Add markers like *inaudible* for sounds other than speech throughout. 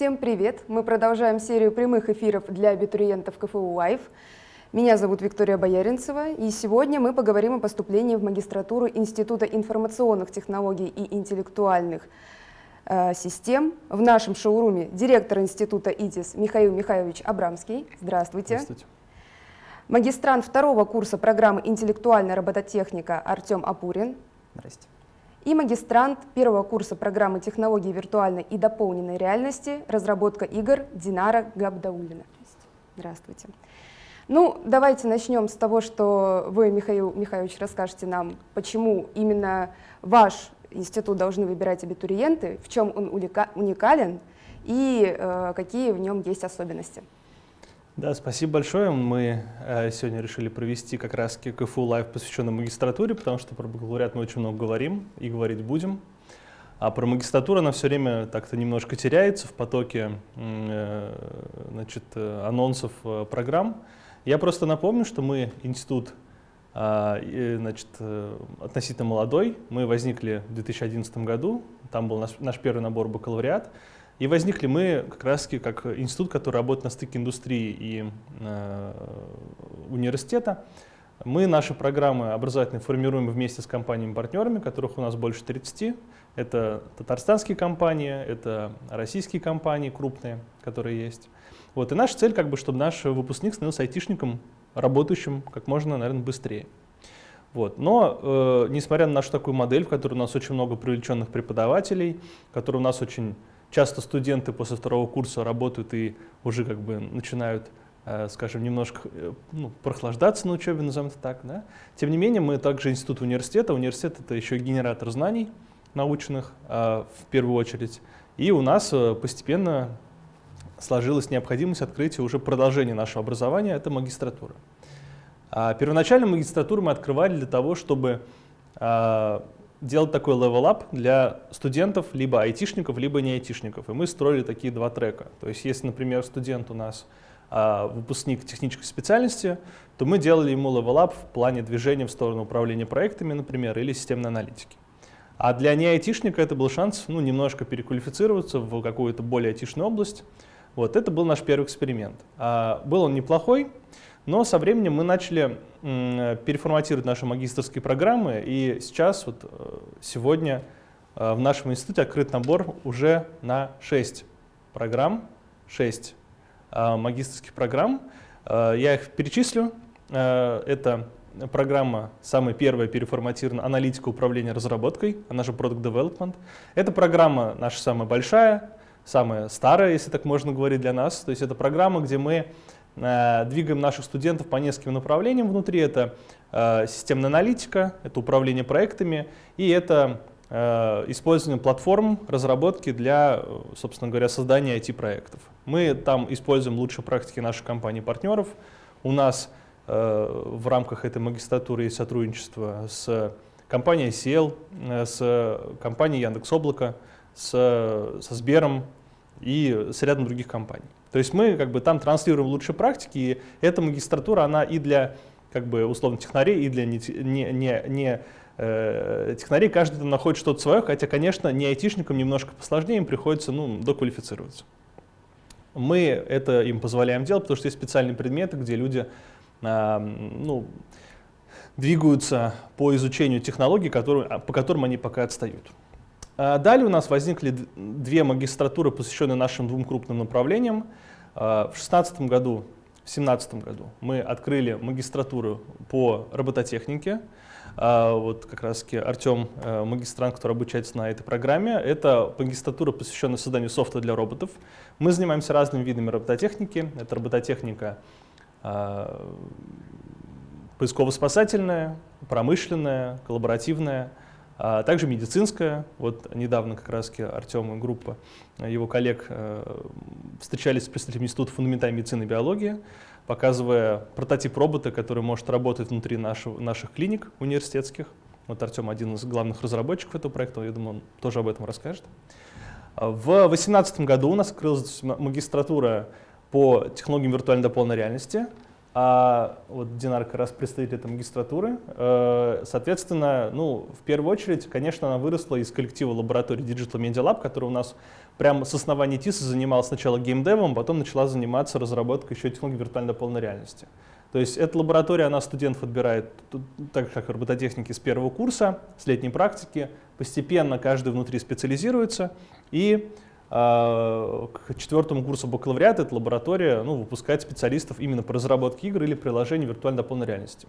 Всем привет! Мы продолжаем серию прямых эфиров для абитуриентов КФУ Лайв. Меня зовут Виктория Бояринцева, и сегодня мы поговорим о поступлении в магистратуру Института информационных технологий и интеллектуальных э, систем. В нашем шоуруме директор Института ИТИС Михаил Михайлович Абрамский. Здравствуйте. Здравствуйте. Магистрант второго курса программы «Интеллектуальная робототехника» Артем Апурин. Здрасте. И магистрант первого курса программы технологий виртуальной и дополненной реальности «Разработка игр» Динара Габдаулина. Здравствуйте. Ну, давайте начнем с того, что вы, Михаил Михайлович, расскажете нам, почему именно ваш институт должны выбирать абитуриенты, в чем он уникален и э, какие в нем есть особенности. Да, спасибо большое. Мы э, сегодня решили провести как раз КФУ live, посвященный магистратуре, потому что про бакалавриат мы очень много говорим и говорить будем. А про магистратуру она все время так-то немножко теряется в потоке э, значит, э, анонсов программ. Я просто напомню, что мы институт э, значит, относительно молодой. Мы возникли в 2011 году, там был наш, наш первый набор бакалавриат. И возникли мы как раз как институт, который работает на стыке индустрии и э, университета. Мы наши программы образовательные формируем вместе с компаниями-партнерами, которых у нас больше 30. Это татарстанские компании, это российские компании крупные, которые есть. Вот, и наша цель, как бы, чтобы наш выпускник становился айтишником, работающим как можно, наверное, быстрее. Вот. Но, э, несмотря на нашу такую модель, в которой у нас очень много привлеченных преподавателей, в у нас очень часто студенты после второго курса работают и уже как бы начинают, э, скажем, немножко э, ну, прохлаждаться на учебе, назовем это так. Да? Тем не менее, мы также институт университета. Университет — это еще генератор знаний научных э, в первую очередь. И у нас постепенно сложилась необходимость открытия уже продолжения нашего образования — это магистратура. А первоначально магистратуру мы открывали для того, чтобы делать такой level-up для студентов, либо айтишников, либо не айтишников. И мы строили такие два трека. То есть если, например, студент у нас а, выпускник технической специальности, то мы делали ему level-up в плане движения в сторону управления проектами, например, или системной аналитики. А для не айтишника это был шанс ну, немножко переквалифицироваться в какую-то более айтишную область. Вот, это был наш первый эксперимент. А, был он неплохой, но со временем мы начали переформатировать наши магистрские программы, и сейчас, вот э, сегодня э, в нашем институте открыт набор уже на 6 программ, 6 э, магистрских программ. Я их перечислю. Это программа, самая первая переформатирована, аналитика управления разработкой, она же Product Development. Эта программа наша самая большая, самая старая, если так можно говорить для нас. То есть это программа, где мы двигаем наших студентов по нескольким направлениям внутри. Это э, системная аналитика, это управление проектами и это э, использование платформ разработки для, собственно говоря, создания IT-проектов. Мы там используем лучшие практики наших компаний-партнеров. У нас в рамках этой магистратуры есть сотрудничество с компанией ICL, с компанией Яндекс.Облако, с, со Сбером и с рядом других компаний. То есть мы как бы там транслируем лучшие практики, и эта магистратура, она и для как бы условно технарей, и для не, не, не, не э, технарей, каждый там находит что-то свое, хотя, конечно, не айтишникам немножко посложнее, им приходится ну, доквалифицироваться. Мы это им позволяем делать, потому что есть специальные предметы, где люди э, ну, двигаются по изучению технологий, которые, по которым они пока отстают. А далее у нас возникли две магистратуры, посвященные нашим двум крупным направлениям. А, в 2016 году, в 2017 году мы открыли магистратуру по робототехнике. А, вот как раз таки Артем, э, магистрант, который обучается на этой программе. Это магистратура, посвященная созданию софта для роботов. Мы занимаемся разными видами робототехники. Это робототехника поисково-спасательная, промышленная, коллаборативная, а также медицинская. Вот недавно как раз Артем и группа его коллег э, встречались с представителями Института фундаментальной медицины и биологии, показывая прототип робота, который может работать внутри нашего, наших клиник университетских. Вот Артем один из главных разработчиков этого проекта, я думаю, он тоже об этом расскажет. В 2018 году у нас открылась магистратура по технологиям виртуальной дополненной реальности. А вот Динар как раз представитель этой магистратуры. Э, соответственно, ну, в первую очередь, конечно, она выросла из коллектива лаборатории Digital Media Lab, который у нас прямо с основания ТИСа занималась сначала геймдевом, потом начала заниматься разработкой еще технологий виртуальной дополненной реальности. То есть эта лаборатория, она студентов отбирает, так как робототехники с первого курса, с летней практики. Постепенно каждый внутри специализируется. И к четвертому курсу бакалавриата эта лаборатория ну, выпускает специалистов именно по разработке игр или приложений виртуальной дополненной реальности.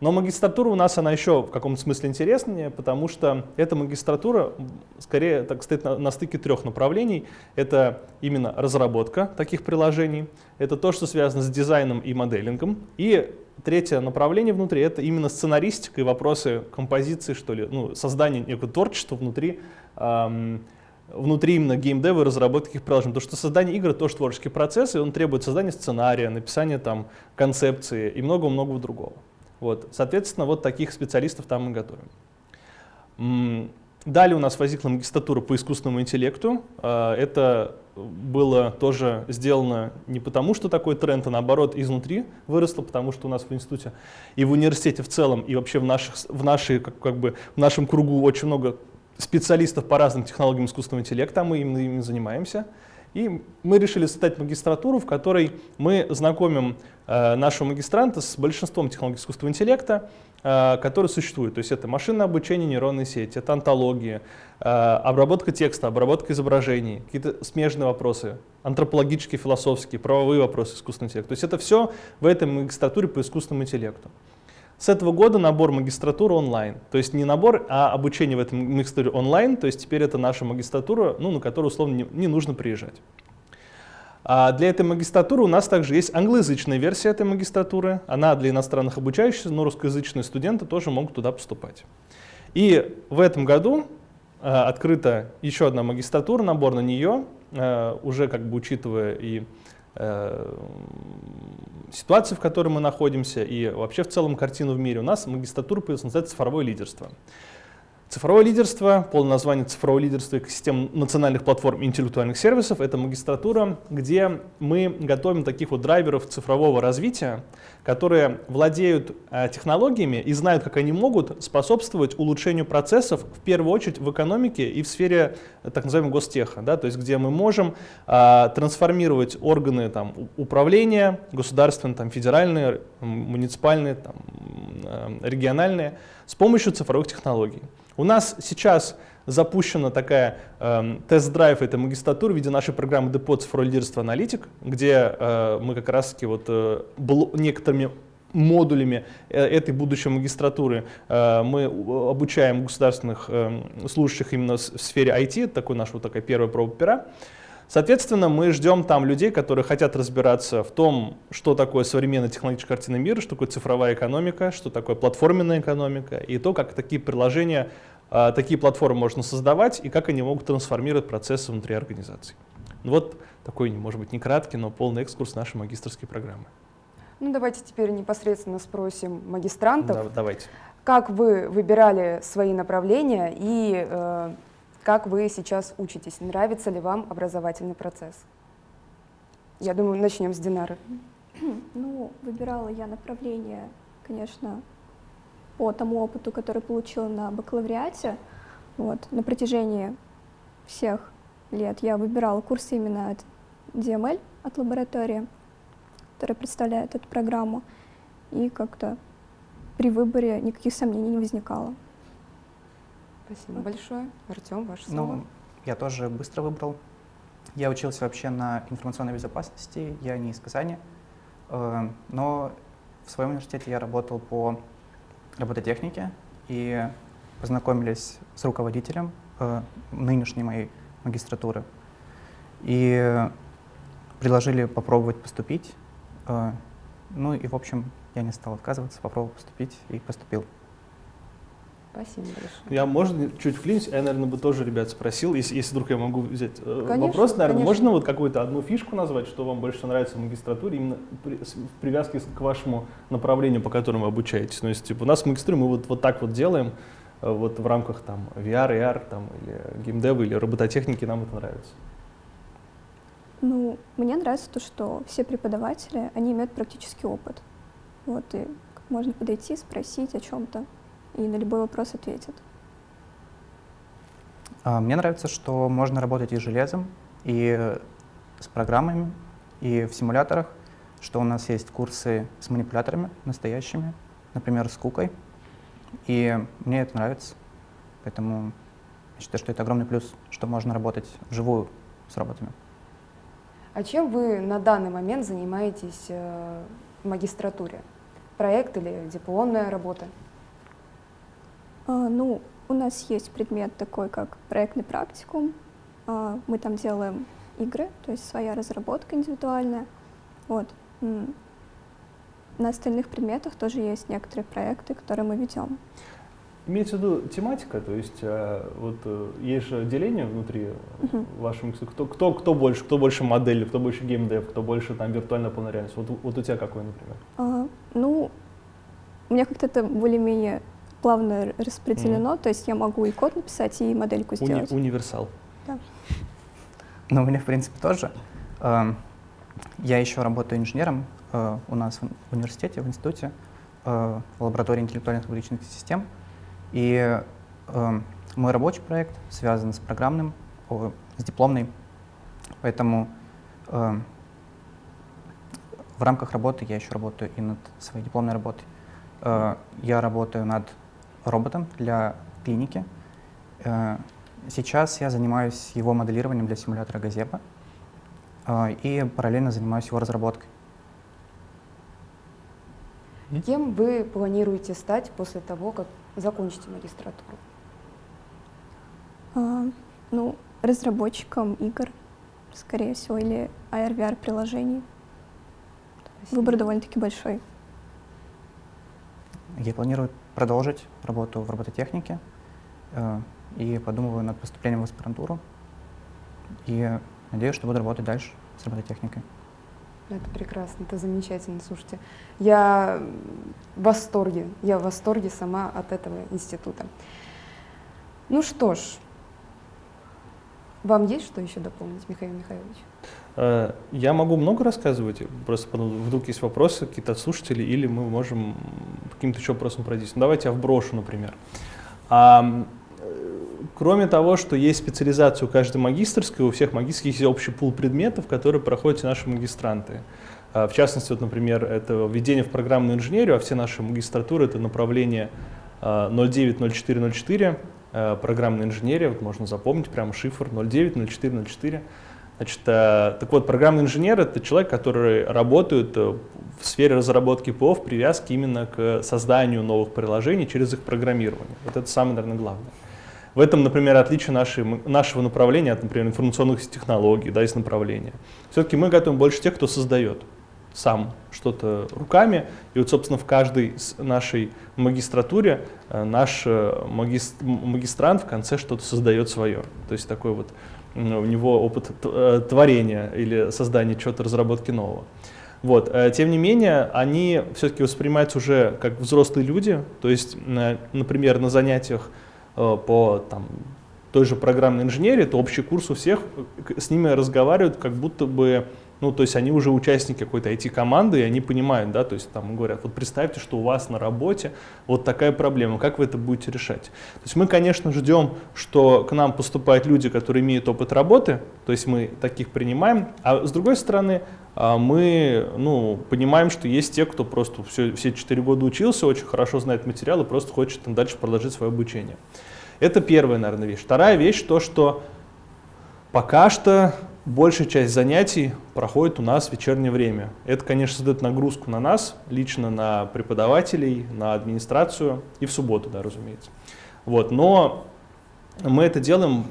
Но магистратура у нас, она еще в каком-то смысле интереснее, потому что эта магистратура скорее так стоит на, на стыке трех направлений. Это именно разработка таких приложений, это то, что связано с дизайном и моделингом, и третье направление внутри — это именно сценаристика и вопросы композиции, что ли, ну, создания некого творчества внутри эм, внутри именно геймдева и разработки таких приложений. Потому что создание игр — тоже творческий процесс, и он требует создания сценария, написания там концепции и много-много другого. Вот, соответственно, вот таких специалистов там мы готовим. Далее у нас возникла магистратура по искусственному интеллекту. А, это было тоже сделано не потому, что такой тренд, а наоборот изнутри выросло, потому что у нас в институте и в университете в целом, и вообще в, наших, в, нашей, как, как бы, в нашем кругу очень много специалистов по разным технологиям искусственного интеллекта, мы именно ими занимаемся. И мы решили создать магистратуру, в которой мы знакомим э, нашего магистранта с большинством технологий искусственного интеллекта, э, которые существуют. То есть это машинное обучение нейронной сети, это антология, э, обработка текста, обработка изображений, какие-то смежные вопросы, антропологические, философские, правовые вопросы искусственного интеллекта. То есть это все в этой магистратуре по искусственному интеллекту. С этого года набор магистратуры онлайн. То есть не набор, а обучение в этом магистратуре онлайн. То есть теперь это наша магистратура, ну, на которую условно не, не нужно приезжать. А для этой магистратуры у нас также есть англоязычная версия этой магистратуры. Она для иностранных обучающихся, но русскоязычные студенты тоже могут туда поступать. И в этом году э, открыта еще одна магистратура, набор на нее, э, уже как бы учитывая и ситуации, в которой мы находимся, и вообще в целом картину в мире, у нас магистратура называется «Цифровое лидерство». Цифровое лидерство, полное название «Цифровое лидерство экосистем национальных платформ интеллектуальных сервисов» — это магистратура, где мы готовим таких вот драйверов цифрового развития, которые владеют э, технологиями и знают, как они могут способствовать улучшению процессов, в первую очередь в экономике и в сфере э, так называемого гостеха, да, то есть где мы можем э, трансформировать органы там, управления, государственные, там, федеральные, муниципальные, там, региональные, с помощью цифровых технологий. У нас сейчас запущена такая э, тест-драйв этой магистратуры в виде нашей программы Депо цифровое лидерство аналитик, где э, мы как раз таки вот э, некоторыми модулями э, этой будущей магистратуры э, мы обучаем государственных э, служащих именно в сфере IT, такой наш вот такая первая проба пера. Соответственно, мы ждем там людей, которые хотят разбираться в том, что такое современная технологическая картина мира, что такое цифровая экономика, что такое платформенная экономика, и то, как такие приложения, а, такие платформы можно создавать, и как они могут трансформировать процессы внутри организации. Ну вот такой, может быть, не краткий, но полный экскурс нашей магистрской программы. Ну, давайте теперь непосредственно спросим магистрантов. Да, давайте. Как вы выбирали свои направления и э, как вы сейчас учитесь? Нравится ли вам образовательный процесс? Я думаю, начнем с Динары. *clears throat* Ну, выбирала я направление, конечно, по тому опыту, который получила на бакалавриате. Вот, на протяжении всех лет я выбирала курсы именно от DML, от лаборатории, которая представляет эту программу. И как-то при выборе никаких сомнений не возникало. Спасибо большое. Артем, ваше слово. Ну, я тоже быстро выбрал. Я учился вообще на информационной безопасности, я не из Казани, э, но в своем университете я работал по робототехнике и познакомились с руководителем э, нынешней моей магистратуры и предложили попробовать поступить. Э, ну и, в общем, я не стал отказываться, попробовал поступить и поступил. Спасибо большое. Я, можно, чуть вклинюсь, я, наверное, бы тоже ребят спросил, если, если вдруг я могу взять э, конечно, вопрос, наверное, конечно. можно вот какую-то одну фишку назвать, что вам больше нравится в магистратуре, именно при, в привязке к вашему направлению, по которому вы обучаетесь? Ну, если типа, у нас в магистратуре мы вот, вот так вот делаем, э, вот в рамках там VR, AR, там, или геймдева, или робототехники, нам это нравится. Ну, мне нравится то, что все преподаватели, они имеют практический опыт. Вот, и можно подойти, спросить о чем-то и на любой вопрос ответит. А, мне нравится, что можно работать и с железом, и с программами, и в симуляторах, что у нас есть курсы с манипуляторами настоящими, например, с кукой. И мне это нравится, поэтому я считаю, что это огромный плюс, что можно работать вживую с роботами. А чем вы на данный момент занимаетесь э, в магистратуре? Проект или дипломная работа? А, ну, у нас есть предмет такой, как проектный практикум. А, мы там делаем игры, то есть своя разработка индивидуальная. Вот. На остальных предметах тоже есть некоторые проекты, которые мы ведем. Имеется в виду тематика, то есть э, вот э, есть же деление внутри вашего микса. Кто, кто, кто больше, кто больше модели, кто больше геймдев, кто больше там виртуальная полная реальность. Вот, вот у тебя какой, например? А, ну, у меня как-то это более-менее плавно распределено, то есть я могу и код написать, и модельку Уни- сделать. универсал. Но у меня, в принципе, тоже. Эм, Я еще работаю инженером э, у нас в университете, в институте, э, в лаборатории интеллектуальных вычислительных систем. И эм, мой рабочий проект связан с программным, с дипломной. Поэтому эм, в рамках работы я еще работаю и над своей дипломной работой. Э, Я работаю над роботом для клиники. Э, Сейчас я занимаюсь его моделированием для симулятора Газепа э, и параллельно занимаюсь его разработкой. Кем вы планируете стать после того, как закончите магистратуру? А, ну, разработчиком игр, скорее всего, или AR-VR-приложений. Выбор довольно-таки большой. Я планирую продолжить работу в робототехнике э, и подумываю над поступлением в аспирантуру. И надеюсь, что буду работать дальше с робототехникой. Это прекрасно, это замечательно. Слушайте, я в восторге, я в восторге сама от этого института. Ну что ж, вам есть что еще дополнить, Михаил Михайлович? Э, я могу много рассказывать, просто вдруг есть вопросы какие-то от слушателей, или мы можем каким-то еще вопросом пройти. Ну, давайте я вброшу, например. А, кроме того, что есть специализация у каждой магистрской, у всех магистрских есть общий пул предметов, которые проходят наши магистранты. Э, в частности, вот, например, это введение в программную инженерию, а все наши магистратуры — это направление 09, 04, 04, Э, Программная инженерия, вот можно запомнить прямо шифр 090404. Значит, э, так вот, программный инженер — это человек, который работает э, в сфере разработки ПО в привязке именно к созданию новых приложений через их программирование. Вот это самое, наверное, главное. В этом, например, отличие нашей, нашего направления от, например, информационных технологий, да, из направления. Все-таки мы готовим больше тех, кто создает сам что-то руками. И вот, собственно, в каждой нашей магистратуре э, наш э, магис- м- магистрант в конце что-то создает свое. То есть такой вот у него опыт э, творения или создания чего-то, разработки нового. Вот. Тем не менее, они все-таки воспринимаются уже как взрослые люди. То есть, на- например, на занятиях по там, той же программной инженерии, то общий курс у всех, с ними разговаривают как будто бы ну, то есть они уже участники какой-то IT-команды, и они понимают, да, то есть там говорят, вот представьте, что у вас на работе вот такая проблема, как вы это будете решать? То есть мы, конечно, ждем, что к нам поступают люди, которые имеют опыт работы, то есть мы таких принимаем, а с другой стороны, а, мы, ну, понимаем, что есть те, кто просто все, все 4 года учился, очень хорошо знает материал и просто хочет там дальше продолжить свое обучение. Это первая, наверное, вещь. Вторая вещь, то, что Пока что большая часть занятий проходит у нас в вечернее время. Это, конечно, создает нагрузку на нас, лично на преподавателей, на администрацию и в субботу, да, разумеется. Вот, но мы это делаем,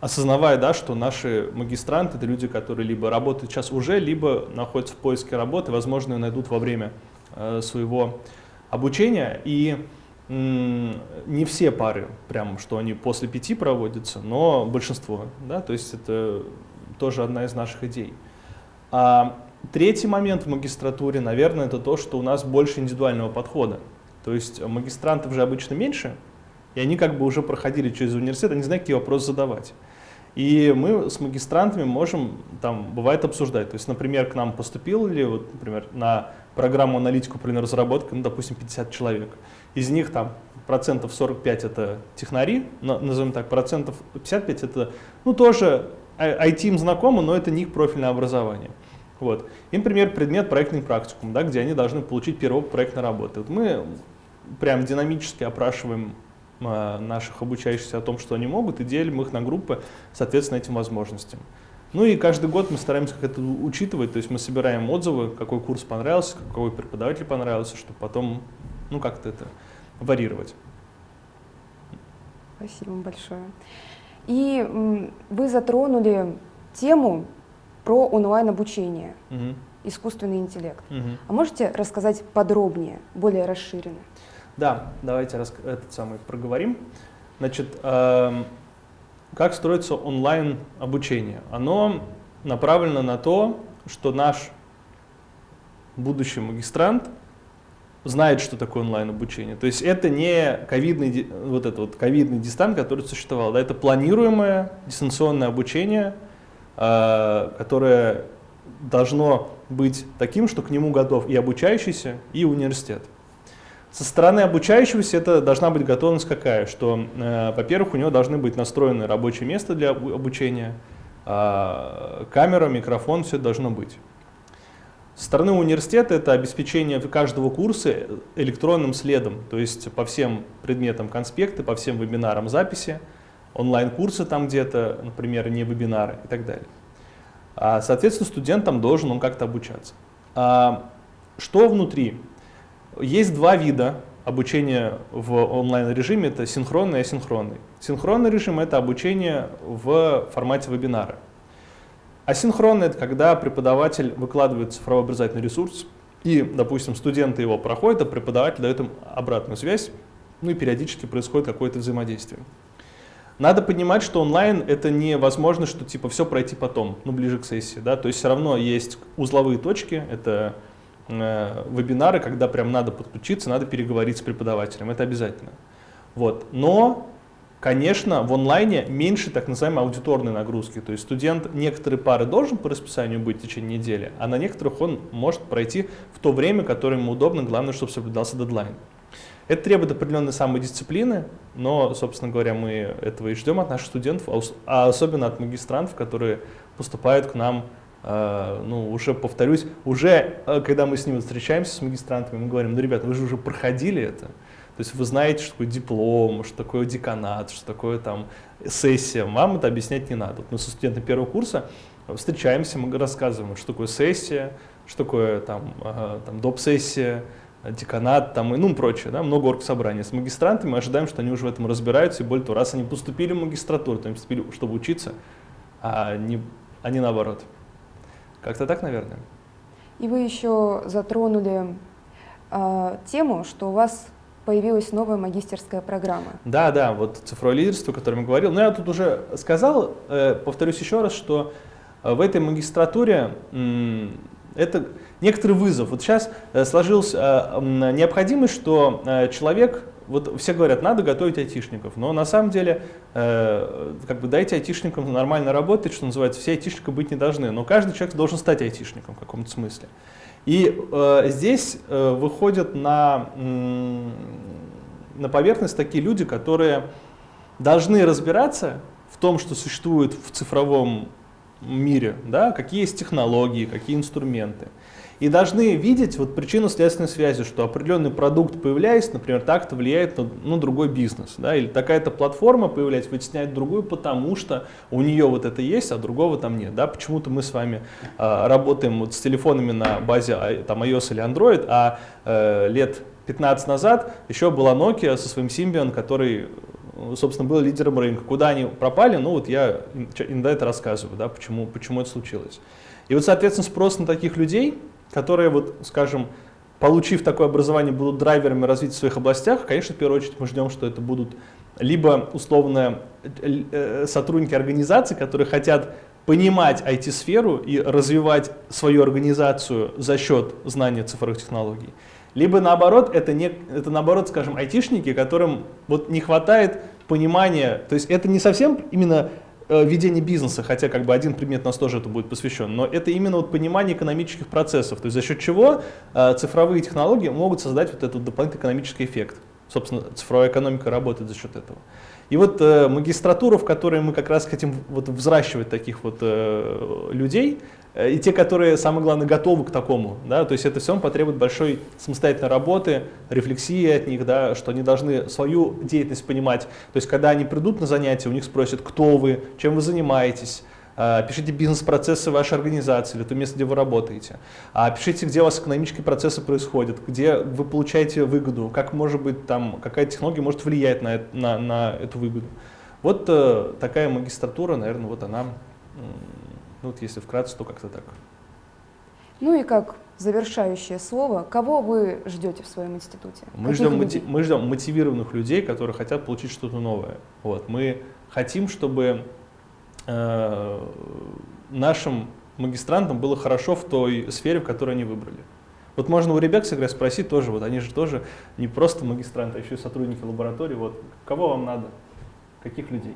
осознавая, да, что наши магистранты — это люди, которые либо работают сейчас уже, либо находятся в поиске работы, возможно, ее найдут во время э, своего обучения. И не все пары, прям, что они после пяти проводятся, но большинство, да, то есть это тоже одна из наших идей. А третий момент в магистратуре, наверное, это то, что у нас больше индивидуального подхода. То есть магистрантов же обычно меньше, и они как бы уже проходили через университет, они знают, какие вопросы задавать. И мы с магистрантами можем, там, бывает обсуждать. То есть, например, к нам поступил ли, вот, например, на программу аналитику при разработке, ну, допустим, 50 человек. Из них там процентов 45 это технари, на- назовем так, процентов 55 это, ну, тоже IT им знакомо, но это не их профильное образование. Вот. Им, например, предмет проектный практикум, да, где они должны получить первый опыт проектной работы. Вот мы прям динамически опрашиваем э, наших обучающихся о том, что они могут, и делим их на группы, соответственно, этим возможностям. Ну и каждый год мы стараемся как это учитывать, то есть мы собираем отзывы, какой курс понравился, какой преподаватель понравился, чтобы потом ну как-то это варьировать. Спасибо большое. И вы затронули тему про онлайн-обучение, угу. искусственный интеллект. Угу. А можете рассказать подробнее, более расширенно? Да, давайте этот самый проговорим. Значит, э, как строится онлайн обучение? Оно направлено на то, что наш будущий магистрант знает, что такое онлайн обучение. То есть это не ковидный, вот это вот ковидный дистант, который существовал, да, это планируемое дистанционное обучение, э, которое должно быть таким, что к нему готов и обучающийся, и университет. Со стороны обучающегося это должна быть готовность какая? Что, э, во-первых, у него должны быть настроены рабочее место для обучения, э, камера, микрофон, все должно быть. Со стороны университета это обеспечение каждого курса электронным следом, то есть по всем предметам конспекты, по всем вебинарам записи, онлайн-курсы там где-то, например, не вебинары и так далее. А, соответственно, студент там должен он как-то обучаться. А, что внутри? Есть два вида обучения в онлайн-режиме, это синхронный и асинхронный. Синхронный режим – это обучение в формате вебинара. Асинхронный – это когда преподаватель выкладывает цифровой образовательный ресурс, и, допустим, студенты его проходят, а преподаватель дает им обратную связь, ну и периодически происходит какое-то взаимодействие. Надо понимать, что онлайн это не возможно, что типа все пройти потом, ну ближе к сессии, да, то есть все равно есть узловые точки, это э, вебинары, когда прям надо подключиться, надо переговорить с преподавателем, это обязательно. Вот. Но Конечно, в онлайне меньше так называемой аудиторной нагрузки. То есть студент некоторые пары должен по расписанию быть в течение недели, а на некоторых он может пройти в то время, которое ему удобно, главное, чтобы соблюдался дедлайн. Это требует определенной самодисциплины, но, собственно говоря, мы этого и ждем от наших студентов, а, особенно от магистрантов, которые поступают к нам, э, ну, уже повторюсь, уже э, когда мы с ними встречаемся, с магистрантами, мы говорим, ну, ребята, вы же уже проходили это, то есть вы знаете, что такое диплом, что такое деканат, что такое там сессия. Вам это объяснять не надо. Вот мы со студентами первого курса встречаемся, мы рассказываем, что такое сессия, что такое там, там доп-сессия, деканат там, и ну прочее, да, много оргсобраний. С магистрантами мы ожидаем, что они уже в этом разбираются, и более того, раз они поступили в магистратуру, то они поступили, чтобы учиться, а не, а не наоборот. Как-то так, наверное. И вы еще затронули э, тему, что у вас появилась новая магистерская программа. Да, да, вот цифровое лидерство, о котором я говорил. Но я тут уже сказал, э, повторюсь еще раз, что э, в этой магистратуре это некоторый вызов. Вот сейчас э, сложилась необходимость, что человек, вот все говорят, надо готовить айтишников, но на самом деле, как бы дайте айтишникам нормально работать, что называется, все айтишники быть не должны, но каждый человек должен стать айтишником в каком-то смысле. И э, здесь э, выходят на, на поверхность такие люди, которые должны разбираться в том, что существует в цифровом мире, да, какие есть технологии, какие инструменты и должны видеть вот причинно-следственной связи, что определенный продукт появляясь, например, так-то влияет на ну, другой бизнес, да, или такая-то платформа появляется, вытесняет другую, потому что у нее вот это есть, а другого там нет, да, почему-то мы с вами э, работаем вот с телефонами на базе а, там iOS или Android, а э, лет 15 назад еще была Nokia со своим Symbian, который собственно, был лидером рынка. Куда они пропали, ну вот я иногда это рассказываю, да, почему, почему это случилось. И вот, соответственно, спрос на таких людей, которые, вот, скажем, получив такое образование, будут драйверами развития в своих областях, конечно, в первую очередь мы ждем, что это будут либо условно э, сотрудники организаций, которые хотят понимать IT-сферу и развивать свою организацию за счет знания цифровых технологий. Либо наоборот, это, не, это наоборот, скажем, айтишники, которым вот не хватает понимания, то есть это не совсем именно Э, ведение бизнеса, хотя как бы один предмет у нас тоже это будет посвящен, но это именно вот понимание экономических процессов, то есть за счет чего э, цифровые технологии могут создать вот этот дополнительный экономический эффект. Собственно, цифровая экономика работает за счет этого. И вот э, магистратура, в которой мы как раз хотим вот взращивать таких вот э, людей, э, и те, которые, самое главное, готовы к такому, да, то есть это все потребует большой самостоятельной работы, рефлексии от них, да, что они должны свою деятельность понимать. То есть когда они придут на занятия, у них спросят, кто вы, чем вы занимаетесь, пишите бизнес-процессы вашей организации или то место, где вы работаете. А пишите, где у вас экономические процессы происходят, где вы получаете выгоду, как может быть там, какая технология может влиять на, на, на эту выгоду. Вот э, такая магистратура, наверное, вот она, ну, вот если вкратце, то как-то так. Ну и как завершающее слово, кого вы ждете в своем институте? Мы ждем, мотив, мы ждем мотивированных людей, которые хотят получить что-то новое. Вот. Мы хотим, чтобы Э, нашим магистрантам было хорошо в той сфере, в которой они выбрали. Вот можно у ребят всегда спросить тоже, вот они же тоже не просто магистранты, а еще и сотрудники лаборатории. Вот кого вам надо? Каких людей?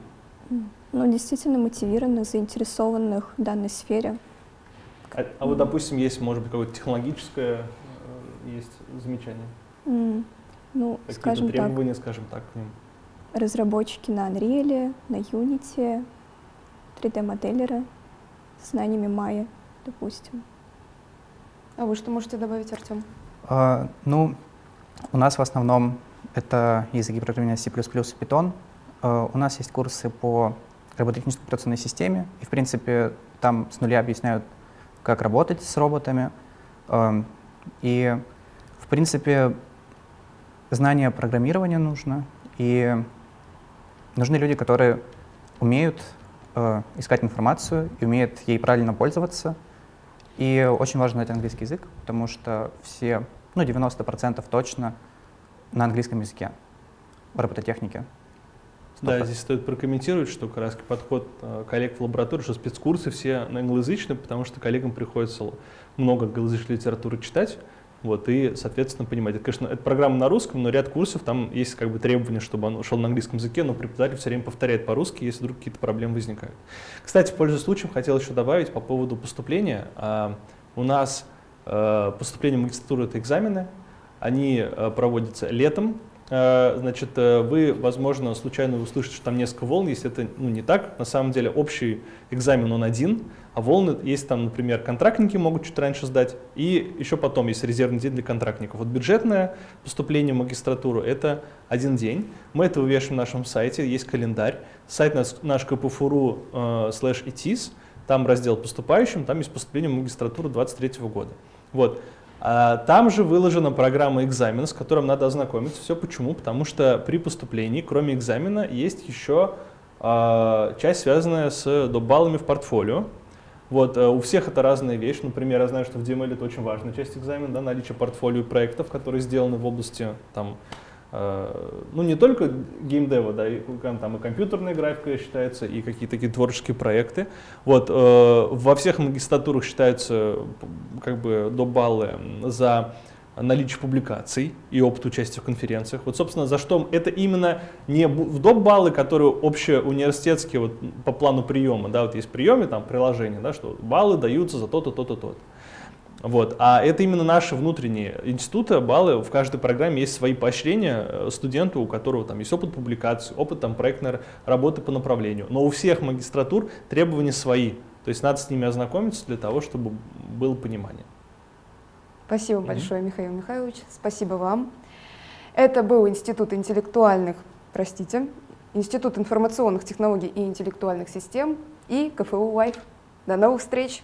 Ну, действительно мотивированных, заинтересованных в данной сфере. А, а вот, допустим, есть, может быть, какое-то технологическое э, есть замечание? Mm. Ну, Какие-то скажем требования, так, скажем так, к ним? Разработчики на Unreal, на Unity, 3D-моделеры с знаниями Майя, допустим. А вы что можете добавить, Артем? А, ну, у нас в основном это языки программирования C++ и Python. А, у нас есть курсы по робототехнической операционной системе, и, в принципе, там с нуля объясняют, как работать с роботами. А, и, в принципе, знание программирования нужно, и нужны люди, которые умеют э, искать информацию и умеет ей правильно пользоваться. И очень важно знать английский язык, потому что все, ну 90% точно на английском языке в робототехнике. Да, здесь стоит прокомментировать, что как раз подход э, коллег в лаборатории, что спецкурсы все на англоязычные, потому что коллегам приходится много англоязычной литературы читать, вот, и, соответственно, понимать. Это, конечно, это программа на русском, но ряд курсов, там есть как бы требования, чтобы он шел на английском языке, но преподаватель все время повторяет по-русски, если вдруг какие-то проблемы возникают. Кстати, пользуясь случаем, хотел еще добавить по поводу поступления. А, у нас а, поступление в магистратуру — это экзамены, они а, проводятся летом, значит, э, вы, возможно, случайно услышите, что там несколько волн, если это ну, не так. На самом деле общий экзамен он один, а волны есть там, например, контрактники могут чуть раньше сдать, и еще потом есть резервный день для контрактников. Вот бюджетное поступление в магистратуру — это один день. Мы это вывешиваем на нашем сайте, есть календарь. Сайт наш, наш kpfuru э, slash там раздел поступающим, там есть поступление в магистратуру 23 года. Вот. А там же выложена программа экзамена, с которым надо ознакомиться. Все почему? Потому что при поступлении, кроме экзамена, есть еще э, часть, связанная с добаллами в портфолио. Вот, э, у всех это разная вещь. Например, я знаю, что в DML это очень важная часть экзамена, да, наличие портфолио проектов, которые сделаны в области там, Э, ну не только геймдева, да, и, там и компьютерная графика считается, и какие-то такие творческие проекты. Вот, э, во всех магистратурах считаются как бы до баллы за наличие публикаций и опыт участия в конференциях. Вот, собственно, за что это именно не в доп. баллы, которые общеуниверситетские вот, по плану приема, да, вот есть приемы, там, приложение, да, что баллы даются за то-то, то-то, то-то. Вот. А это именно наши внутренние институты, баллы, в каждой программе есть свои поощрения э, студенту, у которого там есть опыт публикации, опыт там, проектной работы по направлению. Но у всех магистратур требования свои. То есть надо с ними ознакомиться для того, чтобы было понимание. Спасибо mm -hmm. большое, Михаил Михайлович. Спасибо вам. Это был Институт интеллектуальных, простите, Институт информационных технологий и интеллектуальных систем и КФУ Live. До новых встреч!